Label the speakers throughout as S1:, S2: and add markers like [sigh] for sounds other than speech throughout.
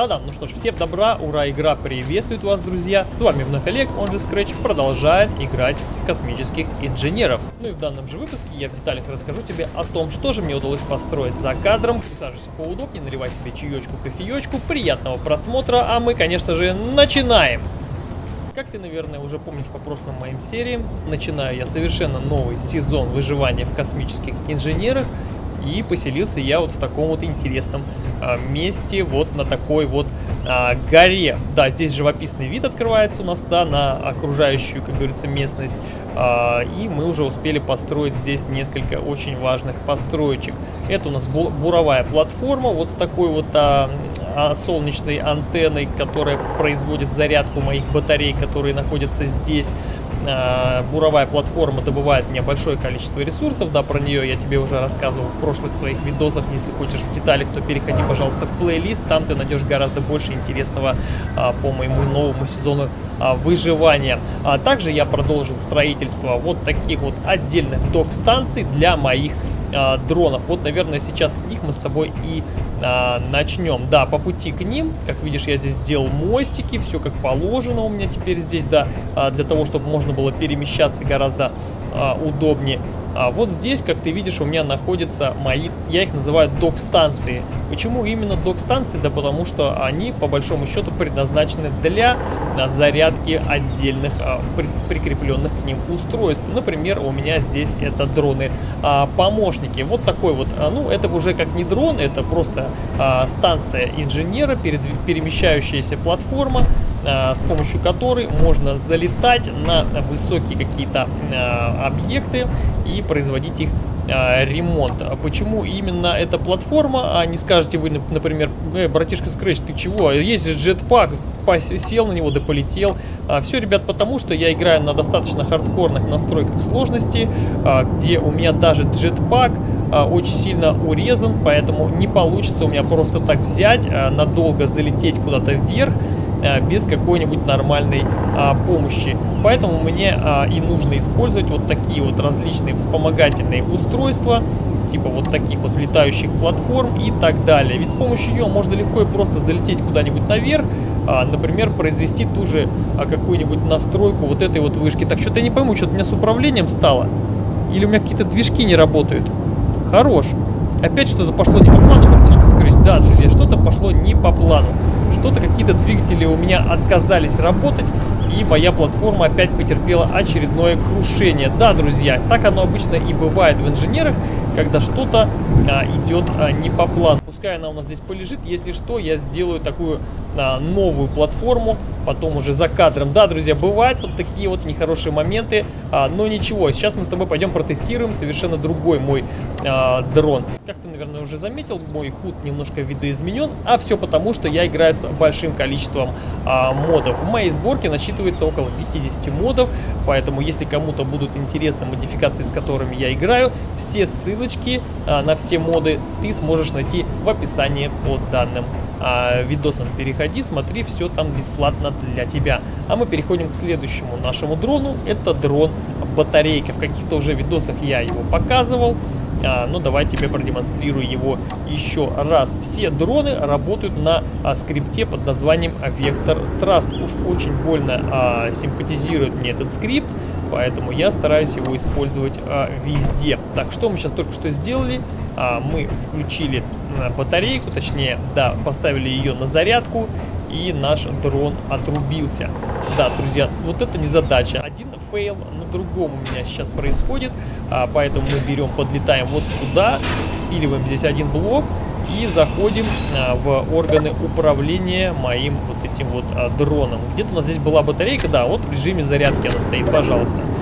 S1: Да-да, ну что ж, всем добра, ура, игра приветствует вас, друзья. С вами вновь Олег, он же Scratch, продолжает играть в космических инженеров. Ну и в данном же выпуске я в деталях расскажу тебе о том, что же мне удалось построить за кадром. Присаживайся поудобнее, наливай себе чаечку, кофеечку, приятного просмотра, а мы, конечно же, начинаем. Как ты, наверное, уже помнишь по прошлым моим сериям, начинаю я совершенно новый сезон выживания в космических инженерах. И поселился я вот в таком вот интересном а, месте, вот на такой вот а, горе. Да, здесь живописный вид открывается у нас, да, на окружающую, как говорится, местность. А, и мы уже успели построить здесь несколько очень важных построечек. Это у нас буровая платформа, вот с такой вот солнечной антенной, которая производит зарядку моих батарей, которые находятся здесь. А, буровая платформа добывает мне большое количество ресурсов, да, про нее я тебе уже рассказывал в прошлых своих видосах, если хочешь в деталях, то переходи, пожалуйста, в плейлист, там ты найдешь гораздо больше интересного а, по моему новому сезону а, выживания. А также я продолжил строительство вот таких вот отдельных док-станций для моих а, дронов. Вот, наверное, сейчас с них мы с тобой и а, начнем. Да, по пути к ним, как видишь, я здесь сделал мостики, все как положено у меня теперь здесь, да, а, для того, чтобы можно было перемещаться гораздо а, удобнее. А вот здесь, как ты видишь, у меня находятся мои, я их называю док-станции. Почему именно док-станции? Да потому что они, по большому счету, предназначены для а, зарядки отдельных а, при, прикрепленных к ним устройств. Например, у меня здесь это дроны-помощники. вот такой вот, а, ну, это уже как не дрон, это просто а, станция инженера, перед, перемещающаяся платформа, а, с помощью которой можно залетать на высокие какие-то а, объекты и производить их а, ремонт. Почему именно эта платформа, а не скажете вы, например, э, братишка Scratch, ты чего? Есть же джетпак, сел на него да полетел. Все, ребят, потому что я играю на достаточно хардкорных настройках сложности, где у меня даже джетпак очень сильно урезан, поэтому не получится у меня просто так взять, надолго залететь куда-то вверх, Э, без какой-нибудь нормальной а, помощи. Поэтому мне а, и нужно использовать вот такие вот различные вспомогательные устройства, типа вот таких вот летающих платформ и так далее. Ведь с помощью ее можно легко и просто залететь куда-нибудь наверх, а, например, произвести ту же какую-нибудь настройку вот этой вот вышки. Так, что-то я не пойму, что-то у меня с управлением стало. Или у меня какие-то движки не работают. Хорош. Опять что-то пошло не по плану, братишка Scratch. Да, друзья, что-то пошло не по плану что-то какие-то двигатели у меня отказались работать, и моя платформа опять потерпела очередное крушение. Да, друзья, так оно обычно и бывает в инженерах, когда что-то а, идет а, не по плану. Пускай она у нас здесь полежит, если что, я сделаю такую а, новую платформу, потом уже за кадром. Да, друзья, бывают вот такие вот нехорошие моменты, а, но ничего. Сейчас мы с тобой пойдем протестируем совершенно другой мой а, дрон. Как ты, наверное, уже заметил, мой худ немножко видоизменен, а все потому, что я играю с большим количеством а, модов. В моей сборке насчитывается около 50 модов, поэтому если кому-то будут интересны модификации, с которыми я играю, все ссылочки а, на все моды ты сможешь найти в описании под данным а, видосом переходи, смотри, все там бесплатно для тебя. А мы переходим к следующему нашему дрону. Это дрон батарейка. В каких-то уже видосах я его показывал. А, ну, давай тебе продемонстрирую его еще раз. Все дроны работают на а, скрипте под названием Vector Thrust. Уж очень больно а, симпатизирует мне этот скрипт, поэтому я стараюсь его использовать а, везде. Так, что мы сейчас только что сделали? А, мы включили батарейку, точнее, да, поставили ее на зарядку, и наш дрон отрубился. Да, друзья, вот это незадача. Один фейл на другом у меня сейчас происходит, а, поэтому мы берем, подлетаем вот сюда, спиливаем здесь один блок и заходим а, в органы управления моим вот этим вот а, дроном. Где-то у нас здесь была батарейка, да, вот в режиме зарядки она стоит, пожалуйста. А,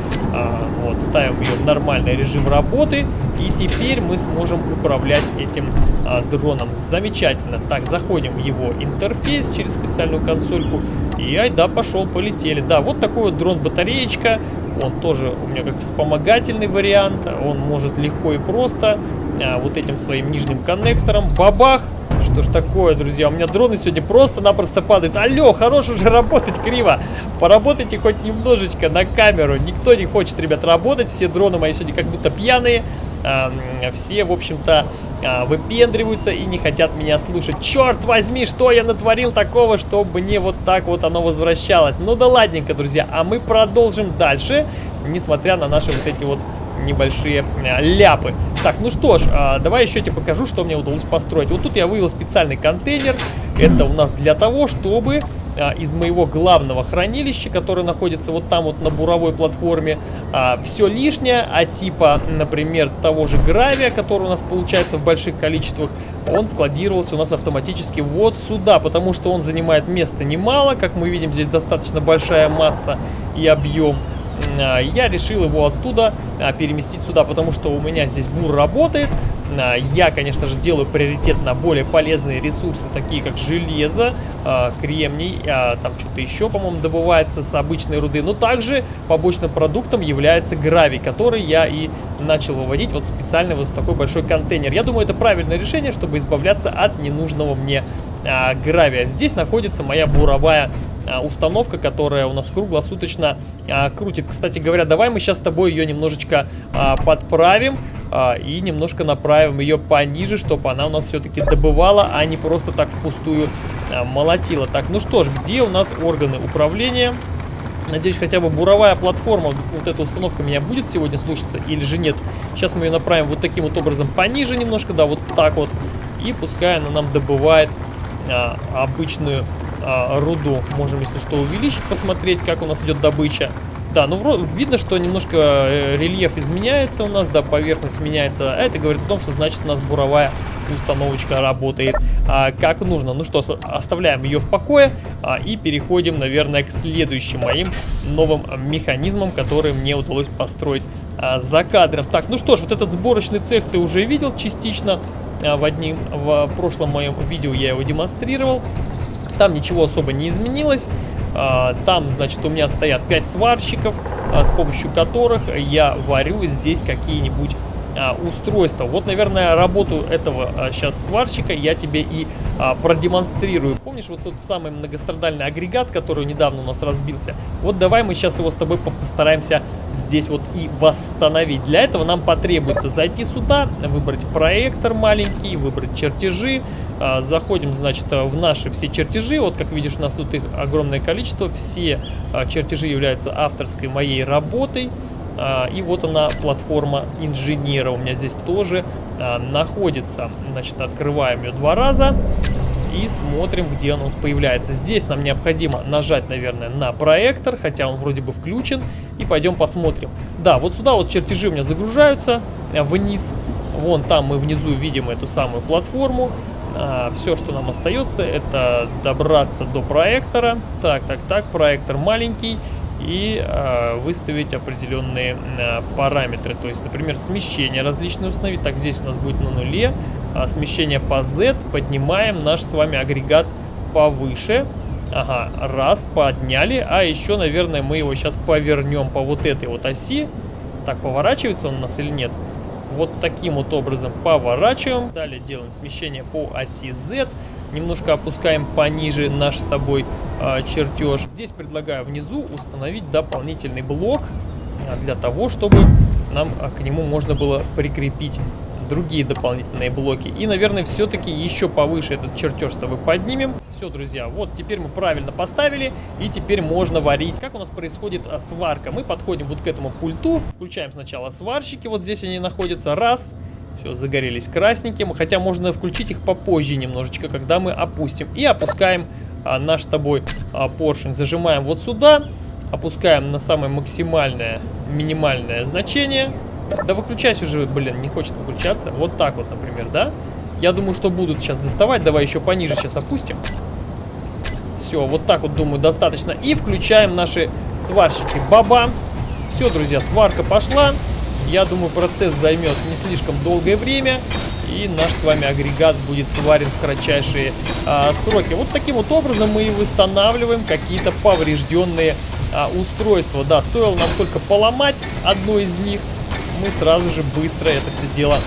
S1: вот, ставим ее в нормальный режим работы. И теперь мы сможем управлять этим а, дроном. Замечательно. Так, заходим в его интерфейс через специальную консольку. И ай, да, пошел, полетели. Да, вот такой вот дрон-батареечка. Он тоже у меня как вспомогательный вариант. Он может легко и просто а, вот этим своим нижним коннектором. Бабах! Что ж такое, друзья? У меня дроны сегодня просто-напросто падают. Алло, хорош уже работать криво. Поработайте хоть немножечко на камеру. Никто не хочет, ребят, работать. Все дроны мои сегодня как будто пьяные. а, все, в общем-то, а, выпендриваются и не хотят меня слушать. Черт возьми, что я натворил такого, чтобы мне вот так вот оно возвращалось. Ну да ладненько, друзья, а мы продолжим дальше, несмотря на наши вот эти вот небольшие а, ляпы. Так, ну что ж, а, давай еще тебе покажу, что мне удалось построить. Вот тут я вывел специальный контейнер. Это у нас для того, чтобы а, из моего главного хранилища, которое находится вот там вот на буровой платформе, а, все лишнее, а типа, например, того же гравия, который у нас получается в больших количествах, он складировался у нас автоматически вот сюда, потому что он занимает места немало, как мы видим, здесь достаточно большая масса и объем. А, я решил его оттуда а, переместить сюда, потому что у меня здесь бур работает. А, я, конечно же, делаю приоритет на более полезные ресурсы, такие как железо, кремний, там что-то еще, по-моему, добывается с обычной руды. Но также побочным продуктом является гравий, который я и начал выводить вот специально вот в такой большой контейнер. Я думаю, это правильное решение, чтобы избавляться от ненужного мне гравия. Здесь находится моя буровая установка, которая у нас круглосуточно а, крутит. Кстати говоря, давай мы сейчас с тобой ее немножечко а, подправим и немножко направим ее пониже, чтобы она у нас все-таки добывала, а не просто так впустую молотила. Так, ну что ж, где у нас органы управления? Надеюсь, хотя бы буровая платформа, вот эта установка меня будет сегодня слушаться или же нет. Сейчас мы ее направим вот таким вот образом пониже немножко, да, вот так вот. И пускай она нам добывает а, обычную а, руду можем, если что, увеличить, посмотреть, как у нас идет добыча. Да, ну видно, что немножко э, рельеф изменяется у нас, да, поверхность меняется. А это говорит о том, что значит у нас буровая установочка работает а, как нужно. Ну что, оставляем ее в покое а, и переходим, наверное, к следующим моим новым механизмам, которые мне удалось построить а, за кадром. Так, ну что ж, вот этот сборочный цех ты уже видел частично. А, в, одним, в прошлом моем видео я его демонстрировал. Там ничего особо не изменилось. А, там, значит, у меня стоят 5 сварщиков, а, с помощью которых я варю здесь какие-нибудь а, устройства. Вот, наверное, работу этого сейчас сварщика я тебе и продемонстрирую. Помнишь вот тот самый многострадальный агрегат, который недавно у нас разбился? Вот давай мы сейчас его с тобой постараемся здесь вот и восстановить. Для этого нам потребуется зайти сюда, выбрать проектор маленький, выбрать чертежи, а, заходим, значит, в наши все чертежи. Вот, как видишь, у нас тут их огромное количество. Все а, чертежи являются авторской моей работой. А, и вот она, платформа инженера у меня здесь тоже находится. Значит, открываем ее два раза и смотрим, где он у нас появляется. Здесь нам необходимо нажать, наверное, на проектор, хотя он вроде бы включен. И пойдем посмотрим. Да, вот сюда вот чертежи у меня загружаются вниз. Вон там мы внизу видим эту самую платформу. А, все, что нам остается, это добраться до проектора. Так, так, так, проектор маленький. И а, выставить определенные а, параметры. То есть, например, смещение различные установить. Так, здесь у нас будет на нуле. А, смещение по Z. Поднимаем наш с вами агрегат повыше. Ага, раз, подняли. А еще, наверное, мы его сейчас повернем по вот этой вот оси. Так, поворачивается он у нас или? Нет вот таким вот образом поворачиваем. Далее делаем смещение по оси Z. Немножко опускаем пониже наш с тобой э, чертеж. Здесь предлагаю внизу установить дополнительный блок для того, чтобы нам а, к нему можно было прикрепить другие дополнительные блоки. И, наверное, все-таки еще повыше этот чертеж с тобой поднимем. Все, друзья, вот теперь мы правильно поставили, и теперь можно варить. Как у нас происходит а, сварка? Мы подходим вот к этому пульту, включаем сначала сварщики, вот здесь они находятся, раз, все, загорелись красненьким, хотя можно включить их попозже немножечко, когда мы опустим. И опускаем а, наш с тобой а, поршень, зажимаем вот сюда, опускаем на самое максимальное, минимальное значение, да выключайся уже, блин, не хочет выключаться. Вот так вот, например, да? Я думаю, что будут сейчас доставать. Давай еще пониже сейчас опустим. Все, вот так вот, думаю, достаточно. И включаем наши сварщики. Бабамс! Все, друзья, сварка пошла. Я думаю, процесс займет не слишком долгое время. И наш с вами агрегат будет сварен в кратчайшие а, сроки. Вот таким вот образом мы и восстанавливаем какие-то поврежденные а, устройства. Да, стоило нам только поломать одно из них мы сразу же быстро это все дело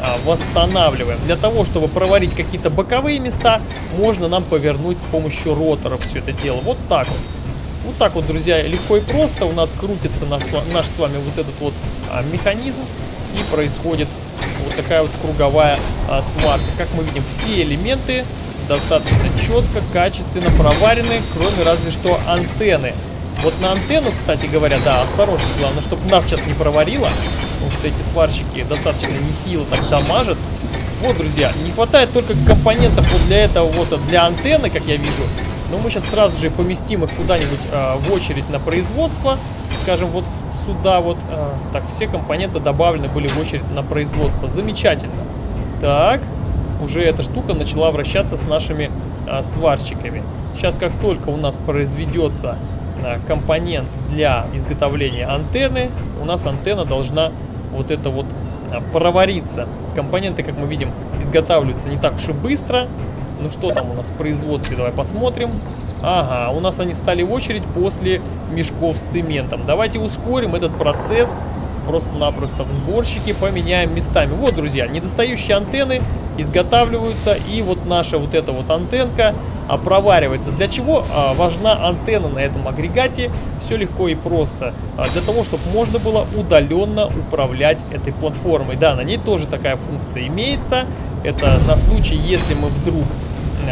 S1: а, восстанавливаем. Для того, чтобы проварить какие-то боковые места, можно нам повернуть с помощью роторов все это дело. Вот так вот. Вот так вот, друзья, легко и просто у нас крутится наш, наш с вами вот этот вот а, механизм и происходит такая вот круговая а, сварка. Как мы видим, все элементы достаточно четко, качественно проварены, кроме разве что антенны. Вот на антенну, кстати говоря, да, осторожно, главное, чтобы нас сейчас не проварило, потому что эти сварщики достаточно нехило так дамажат. Вот, друзья, не хватает только компонентов вот для этого вот, для антенны, как я вижу. Но мы сейчас сразу же поместим их куда-нибудь э, в очередь на производство. Скажем, вот сюда вот. Э, так, все компоненты добавлены были в очередь на производство. Замечательно. Так, уже эта штука начала вращаться с нашими э, сварщиками. Сейчас, как только у нас произведется э, компонент для изготовления антенны, у нас антенна должна вот это вот провариться. Компоненты, как мы видим, изготавливаются не так уж и быстро. Ну что там у нас в производстве, давай посмотрим. Ага, у нас они встали в очередь после мешков с цементом. Давайте ускорим этот процесс. Просто-напросто в сборщике поменяем местами. Вот, друзья, недостающие антенны изготавливаются. И вот наша вот эта вот антенка а, проваривается. Для чего а, важна антенна на этом агрегате? Все легко и просто. А, для того, чтобы можно было удаленно управлять этой платформой. Да, на ней тоже такая функция имеется. Это на случай, если мы вдруг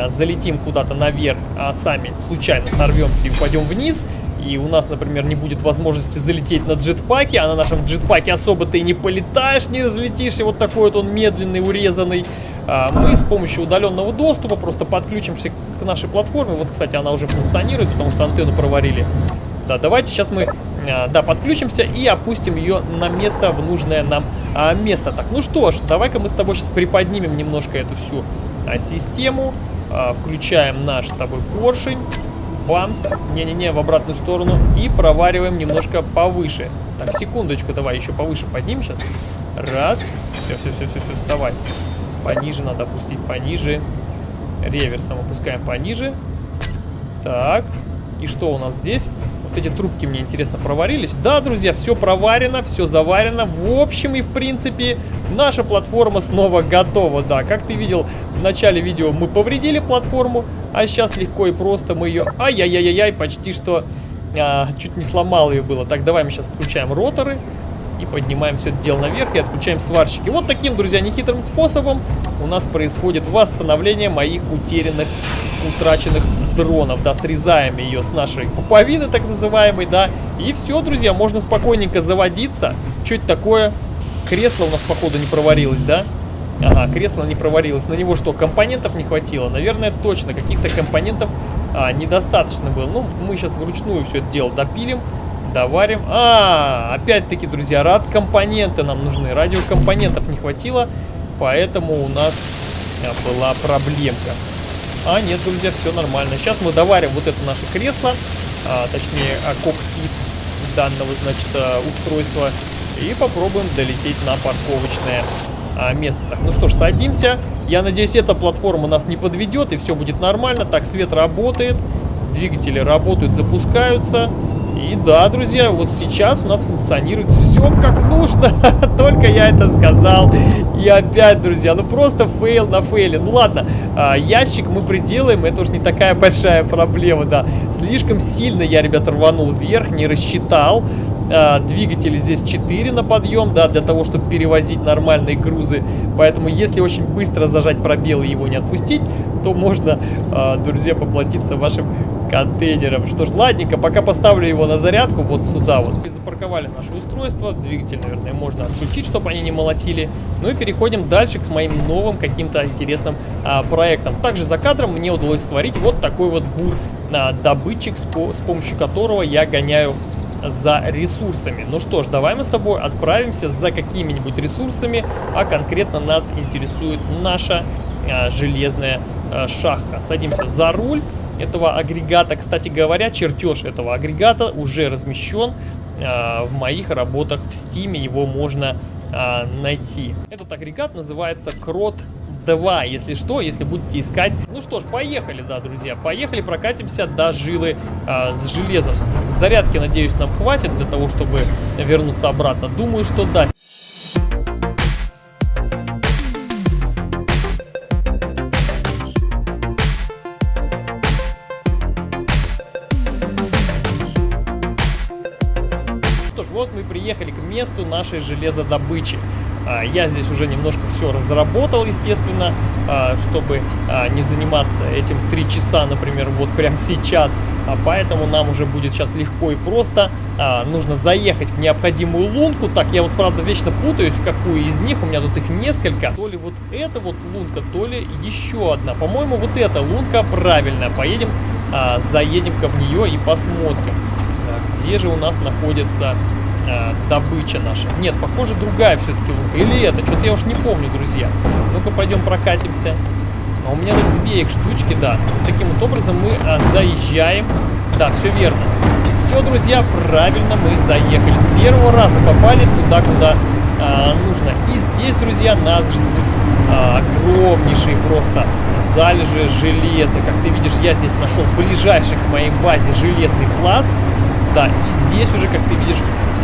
S1: залетим куда-то наверх, а сами случайно сорвемся и упадем вниз, и у нас, например, не будет возможности залететь на джетпаке, а на нашем джетпаке особо ты не полетаешь, не разлетишь, и вот такой вот он медленный, урезанный, а, мы с помощью удаленного доступа просто подключимся к нашей платформе. Вот, кстати, она уже функционирует, потому что антенну проварили. Да, давайте сейчас мы, а, да, подключимся и опустим ее на место, в нужное нам место. Так, ну что ж, давай-ка мы с тобой сейчас приподнимем немножко эту всю систему. А, включаем наш с тобой поршень. Бамс. Не-не-не, в обратную сторону. И провариваем немножко повыше. Так, секундочку, давай еще повыше поднимем сейчас. Раз. Все, все, все, все, все, вставай. Пониже надо опустить, пониже. Реверсом опускаем пониже. Так. И что у нас здесь? Вот эти трубки мне интересно проварились. Да, друзья, все проварено, все заварено. В общем и в принципе наша платформа снова готова. Да, как ты видел, в начале видео мы повредили платформу, а сейчас легко и просто мы ее... Ай-яй-яй-яй, почти что а, чуть не сломал ее было. Так, давай мы сейчас отключаем роторы и поднимаем все это дело наверх и отключаем сварщики. Вот таким, друзья, нехитрым способом у нас происходит восстановление моих утерянных, утраченных дронов. Да, срезаем ее с нашей пуповины, так называемой, да. И все, друзья, можно спокойненько заводиться. Что это такое? Кресло у нас, походу, не проварилось, да? Ага, кресло не проварилось. На него что, компонентов не хватило? Наверное, точно. Каких-то компонентов а, недостаточно было. Ну, мы сейчас вручную все это дело допилим, доварим. А, опять-таки, друзья, рад компоненты нам нужны. Радиокомпонентов не хватило, поэтому у нас а, была проблемка. А, нет, друзья, все нормально. Сейчас мы доварим вот это наше кресло, а, точнее, а, кокпит данного, значит, а, устройства. И попробуем долететь на парковочное а, место. Так, ну что ж, садимся. Я надеюсь, эта платформа нас не подведет, и все будет нормально. Так, свет работает, двигатели работают, запускаются. И да, друзья, вот сейчас у нас функционирует все как нужно. [laughs] Только я это сказал. И опять, друзья, ну просто фейл на фейле. Ну ладно, а, ящик мы приделаем, это уж не такая [laughs] большая проблема, да. Слишком сильно я, ребята, рванул вверх, не рассчитал. А, двигатели здесь 4 на подъем, да, для того, чтобы перевозить нормальные грузы. Поэтому, если очень быстро зажать пробел и его не отпустить, то можно, а, друзья, поплатиться вашим контейнером. Что ж, ладненько, пока поставлю его на зарядку вот сюда вот. И запарковали наше устройство. Двигатель, наверное, можно отключить, чтобы они не молотили. Ну и переходим дальше к моим новым каким-то интересным а, проектам. Также за кадром мне удалось сварить вот такой вот бур а, добытчик, с, с помощью которого я гоняю за ресурсами. Ну что ж, давай мы с тобой отправимся за какими-нибудь ресурсами, а конкретно нас интересует наша а, железная а, шахта. Садимся за руль этого агрегата. Кстати говоря, чертеж этого агрегата уже размещен а, в моих работах в Steam. Его можно а, найти. Этот агрегат называется Крот 2, если что, если будете искать. Ну что ж, поехали, да, друзья, поехали, прокатимся до жилы а, с железом. Зарядки, надеюсь, нам хватит для того, чтобы вернуться обратно. Думаю, что да. Приехали к месту нашей железодобычи. А, я здесь уже немножко все разработал, естественно, а, чтобы а, не заниматься этим 3 часа, например, вот прямо сейчас. Поэтому нам уже будет сейчас легко и просто. Нужно заехать в необходимую лунку. Так, я вот правда вечно путаюсь, в какую из них. У меня тут их несколько. То ли вот эта вот лунка, то ли еще одна. По-моему, вот эта лунка правильная. Поедем, заедем-ка в нее и посмотрим. Где же у нас находится а, добыча наша? Нет, похоже, другая все-таки лунка. Или это? Что-то я уж не помню, друзья. Ну-ка, пойдем прокатимся. А у меня тут две их штучки, да. Таким вот образом мы а, заезжаем. Да, все верно. Все, друзья, правильно мы заехали. С первого раза попали туда, куда а, нужно. И здесь, друзья, нас ждут а, огромнейшие просто залежи железа. Как ты видишь, я здесь нашел ближайший к моей базе железный пласт. Да, и здесь уже, как ты видишь,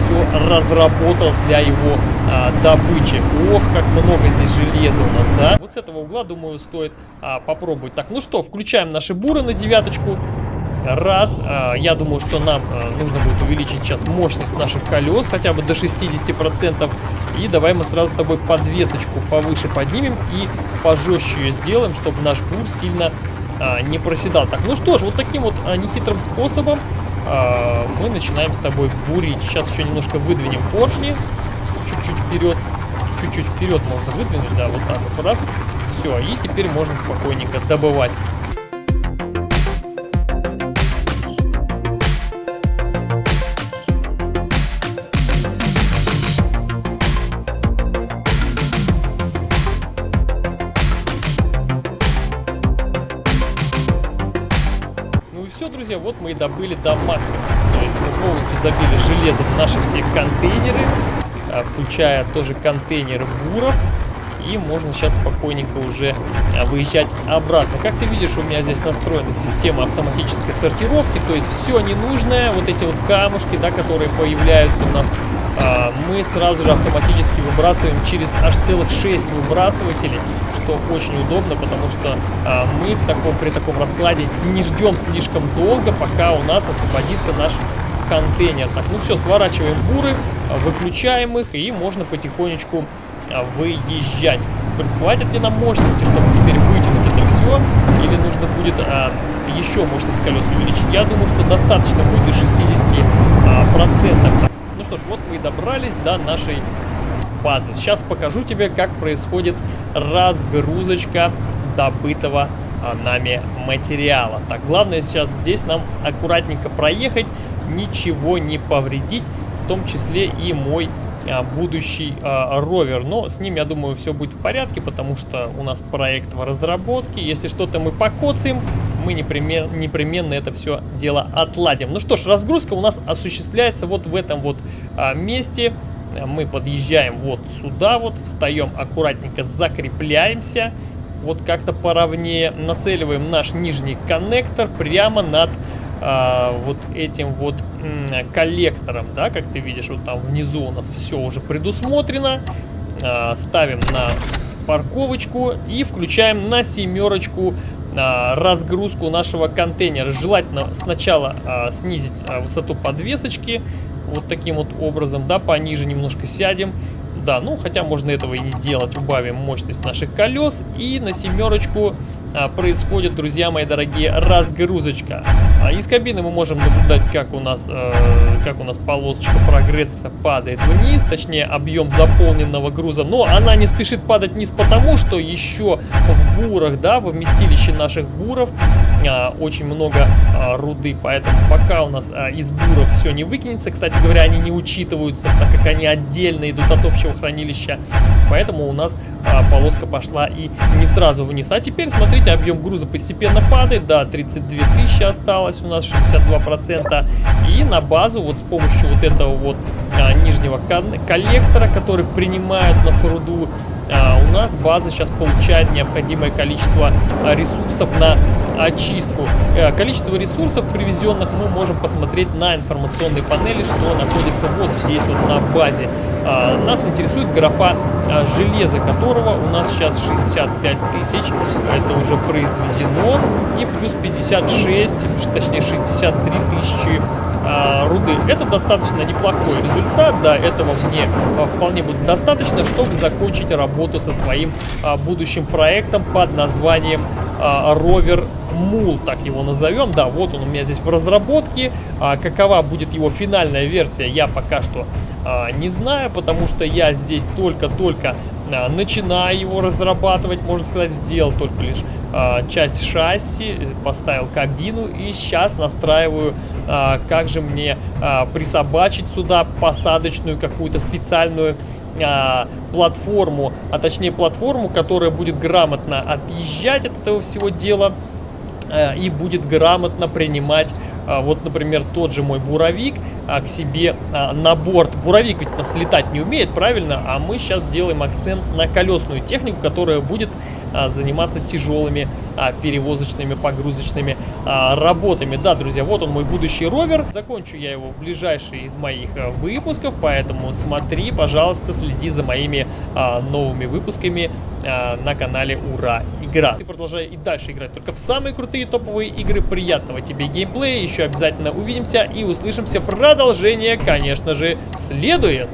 S1: все разработал для его а, добычи. Ох, как много здесь железа у нас, да? Вот с этого угла, думаю, стоит а, попробовать. Так, ну что, включаем наши буры на девяточку. Раз, а, я думаю, что нам а, нужно будет увеличить сейчас мощность наших колес хотя бы до 60%. И давай мы сразу с тобой подвесочку повыше поднимем и пожестче ее сделаем, чтобы наш бур сильно а, не проседал. Так, ну что ж, вот таким вот а, нехитрым способом а, мы начинаем с тобой бурить. Сейчас еще немножко выдвинем поршни. Чуть-чуть вперед. Чуть-чуть вперед можно выдвинуть, да, вот так вот. Раз. Все, и теперь можно спокойненько добывать. Друзья, вот мы и добыли до максимума. То есть мы полностью забили железом наши все контейнеры, а, включая тоже контейнеры буров. И можно сейчас спокойненько уже а, выезжать обратно. Как ты видишь, у меня здесь настроена система автоматической сортировки. То есть все ненужное, вот эти вот камушки, да, которые появляются у нас мы сразу же автоматически выбрасываем через аж целых 6 выбрасывателей, что очень удобно, потому что а, мы в таком, при таком раскладе не ждем слишком долго, пока у нас освободится наш контейнер. Так, ну все, сворачиваем буры, выключаем их и можно потихонечку а, выезжать. Хватит ли нам мощности, чтобы теперь вытянуть это все, или нужно будет а, еще мощность колес увеличить? Я думаю, что достаточно будет и 60%. А, процентов что ж, вот мы и добрались до нашей базы. Сейчас покажу тебе, как происходит разгрузочка добытого а, нами материала. Так, главное сейчас здесь нам аккуратненько проехать, ничего не повредить, в том числе и мой а, будущий а, ровер. Но с ним, я думаю, все будет в порядке, потому что у нас проект в разработке. Если что-то мы покоцаем, мы непременно, непременно это все дело отладим. Ну что ж, разгрузка у нас осуществляется вот в этом вот а, месте. Мы подъезжаем вот сюда вот, встаем аккуратненько, закрепляемся. Вот как-то поровнее нацеливаем наш нижний коннектор прямо над а, вот этим вот коллектором, да, как ты видишь, вот там внизу у нас все уже предусмотрено. А, ставим на парковочку и включаем на семерочку разгрузку нашего контейнера. Желательно сначала а, снизить а, высоту подвесочки, вот таким вот образом, да, пониже немножко сядем. Да, ну хотя можно этого и не делать, убавим мощность наших колес и на семерочку а, происходит, друзья мои дорогие, разгрузочка. А из кабины мы можем наблюдать, как у нас, э, как у нас полосочка прогресса падает вниз, точнее объем заполненного груза. Но она не спешит падать вниз, потому что еще в бурах, да, в вместилище наших буров э, очень много руды. Поэтому пока у нас из буров все не выкинется, кстати говоря, они не учитываются, так как они отдельно идут от общего хранилища. Поэтому у нас полоска пошла и не сразу вниз. А теперь смотрите смотрите, объем груза постепенно падает. Да, 32 тысячи осталось у нас, 62%. И на базу вот с помощью вот этого вот а, нижнего коллектора, который принимает у нас руду, у нас база сейчас получает необходимое количество а, ресурсов на очистку. А, количество ресурсов привезенных мы можем посмотреть на информационной панели, что находится вот здесь вот на базе. А, нас интересует графа а, железа, которого у нас сейчас 65 тысяч. Это уже произведено. И плюс 56, точнее 63 тысячи а, руды. Это достаточно неплохой результат, да, этого мне а, вполне будет достаточно, чтобы закончить работу со своим а, будущим проектом под названием Rover Мул, так его назовем. Да, вот он у меня здесь в разработке. А, какова будет его финальная версия, я пока что а, не знаю, потому что я здесь только-только а, начинаю его разрабатывать, можно сказать, сделал только лишь часть шасси, поставил кабину и сейчас настраиваю, а, как же мне а, присобачить сюда посадочную какую-то специальную а, платформу, а точнее платформу, которая будет грамотно отъезжать от этого всего дела а, и будет грамотно принимать а, вот, например, тот же мой буровик а, к себе а, на борт. Буровик ведь у нас летать не умеет, правильно? А мы сейчас делаем акцент на колесную технику, которая будет а, заниматься тяжелыми а, перевозочными, погрузочными а, работами. Да, друзья, вот он мой будущий ровер. Закончу я его в ближайшие из моих а, выпусков, поэтому смотри, пожалуйста, следи за моими а, новыми выпусками а, на канале Ура Игра. Ты продолжай и дальше играть только в самые крутые топовые игры. Приятного тебе геймплея, еще обязательно увидимся и услышимся. Продолжение, конечно же, следует.